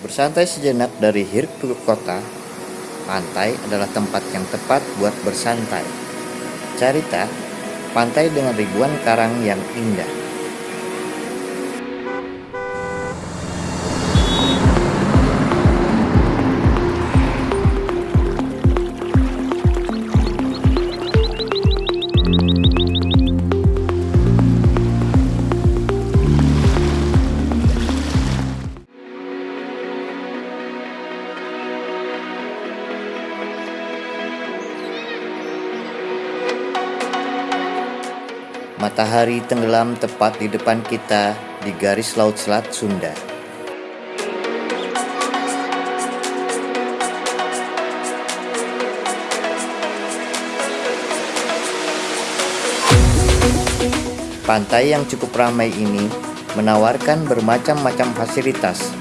Bersantai sejenak dari hiruk pikuk kota, pantai adalah tempat yang tepat buat bersantai. Carita, pantai dengan ribuan karang yang indah. Matahari tenggelam tepat di depan kita di garis laut Selat Sunda. Pantai yang cukup ramai ini menawarkan bermacam-macam fasilitas,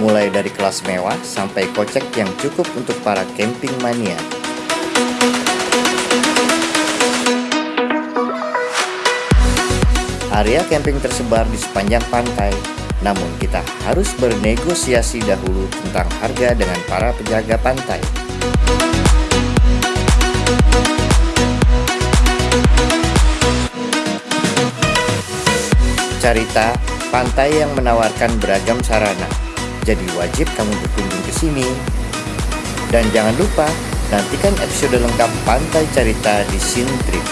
mulai dari kelas mewah sampai kocek yang cukup untuk para camping mania. Area camping tersebar di sepanjang pantai, namun kita harus bernegosiasi dahulu tentang harga dengan para penjaga pantai. Carita, pantai yang menawarkan beragam sarana, jadi wajib kamu berkunjung ke sini. Dan jangan lupa, nantikan episode lengkap Pantai Carita di Sintrip.